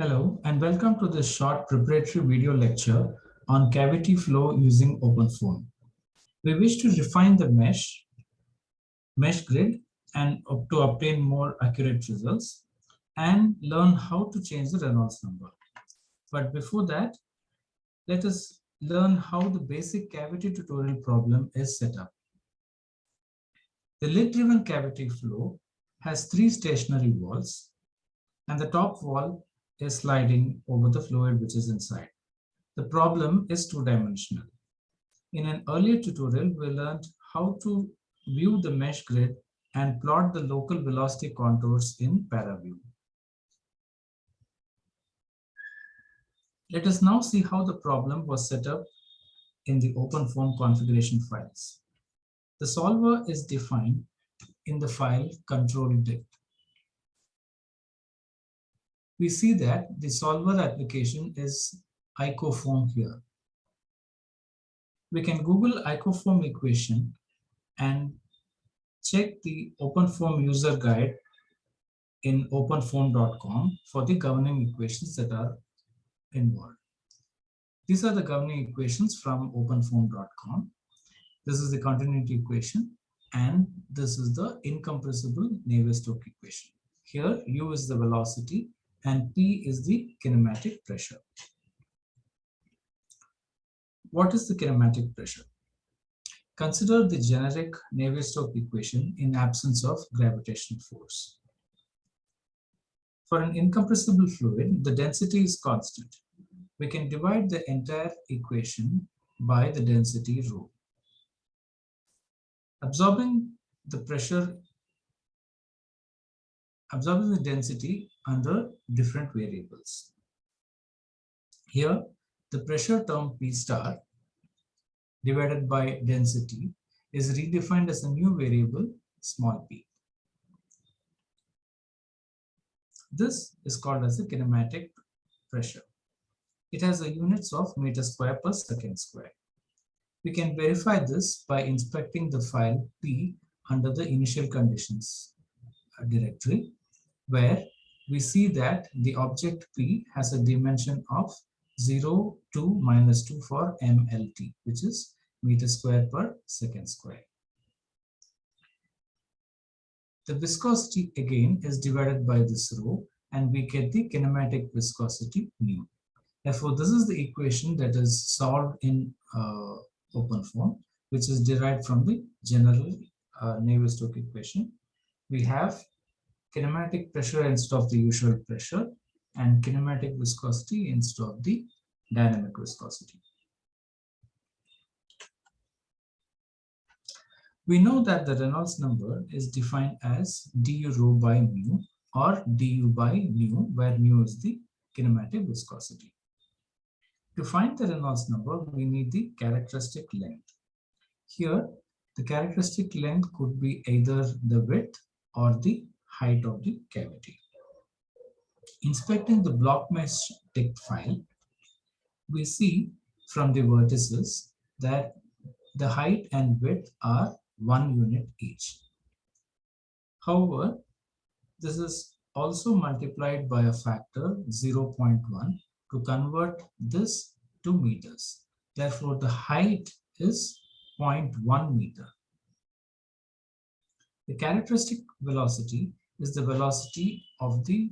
Hello, and welcome to this short preparatory video lecture on cavity flow using OpenFOAM. We wish to refine the mesh, mesh grid, and to obtain more accurate results, and learn how to change the Reynolds number. But before that, let us learn how the basic cavity tutorial problem is set up. The lid-driven cavity flow has three stationary walls, and the top wall is sliding over the fluid which is inside. The problem is two-dimensional. In an earlier tutorial, we learned how to view the mesh grid and plot the local velocity contours in ParaView. Let us now see how the problem was set up in the open OpenFOAM configuration files. The solver is defined in the file control dict we see that the solver application is icoFoam here. We can Google icoFoam equation and check the OpenFOAM user guide in openfoam.com for the governing equations that are involved. These are the governing equations from openfoam.com. This is the continuity equation and this is the incompressible Navier-Stokes equation. Here u is the velocity and P is the kinematic pressure. What is the kinematic pressure? Consider the generic Navier-Stokes equation in absence of gravitational force. For an incompressible fluid, the density is constant. We can divide the entire equation by the density rho. Absorbing the pressure the density under different variables. Here, the pressure term P star divided by density is redefined as a new variable small p. This is called as the kinematic pressure. It has a units of meter square per second square. We can verify this by inspecting the file P under the initial conditions uh, directory where we see that the object P has a dimension of 0 to minus 2 for MLT, which is meter square per second square. The viscosity again is divided by this rho and we get the kinematic viscosity mu. Therefore, this is the equation that is solved in uh, OpenFOAM, which is derived from the general uh, Navier-Stokes equation. We have kinematic pressure instead of the usual pressure and kinematic viscosity instead of the dynamic viscosity. We know that the Reynolds number is defined as du rho by mu or du by nu, where mu is the kinematic viscosity. To find the Reynolds number, we need the characteristic length. Here, the characteristic length could be either the width or the height of the cavity. Inspecting the block mesh dict file, we see from the vertices that the height and width are one unit each. However, this is also multiplied by a factor 0.1 to convert this to meters. Therefore, the height is 0.1 meter. The characteristic velocity is the velocity of the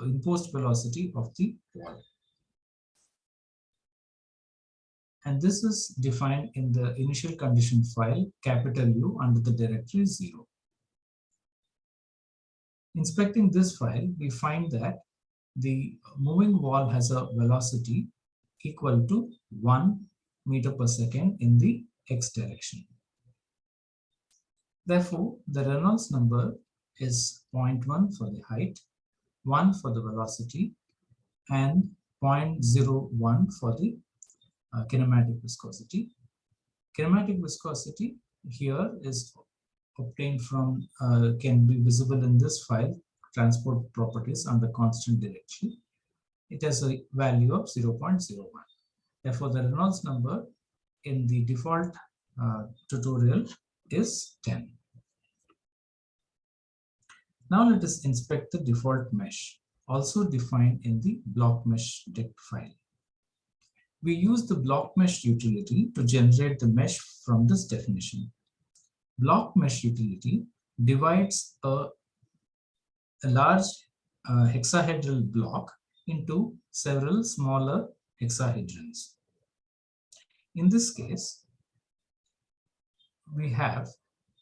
imposed velocity of the wall. And this is defined in the initial condition file capital U under the directory 0. Inspecting this file, we find that the moving wall has a velocity equal to 1 meter per second in the x direction. Therefore, the Reynolds number is 0.1 for the height, 1 for the velocity, and 0.01 for the uh, kinematic viscosity. Kinematic viscosity here is obtained from, uh, can be visible in this file, transport properties under constant direction. It has a value of 0.01. Therefore, the Reynolds number in the default uh, tutorial is 10. Now let us inspect the default mesh. also defined in the block mesh dict file. We use the block mesh utility to generate the mesh from this definition. Block mesh utility divides a, a large uh, hexahedral block into several smaller hexahedrons. In this case, we have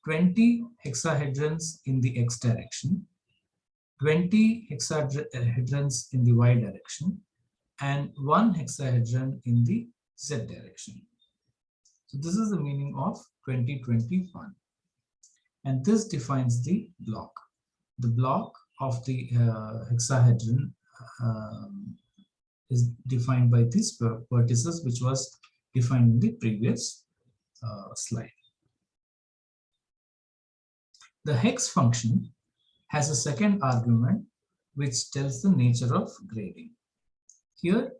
20 hexahedrons in the x direction, 20 hexahedrons in the y direction, and one hexahedron in the z direction. So this is the meaning of 2021. And this defines the block. The block of the uh, hexahedron um, is defined by these vertices, which was defined in the previous uh, slide. The hex function has a second argument which tells the nature of grading. Here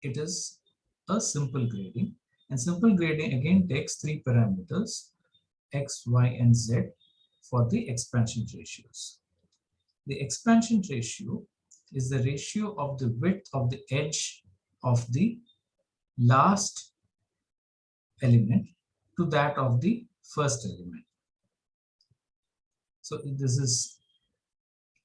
it is a simple grading and simple grading again takes three parameters x, y and z for the expansion ratios. The expansion ratio is the ratio of the width of the edge of the last element to that of the first element. So this is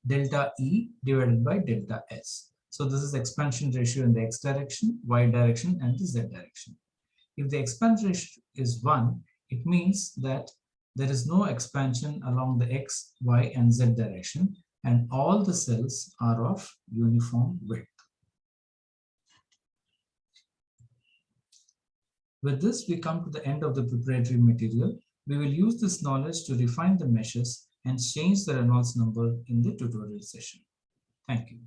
delta E divided by delta S. So this is expansion ratio in the x direction, y direction, and the z direction. If the expansion ratio is 1, it means that there is no expansion along the x, y, and z direction, and all the cells are of uniform width. With this, we come to the end of the preparatory material. We will use this knowledge to refine the meshes and change the Reynolds number in the tutorial session. Thank you.